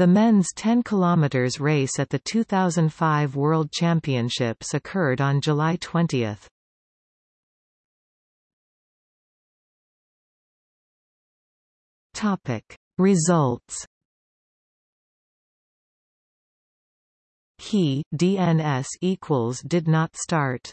The men's 10 km race at the 2005 World Championships occurred on July 20. Topic Results He DNS equals did not start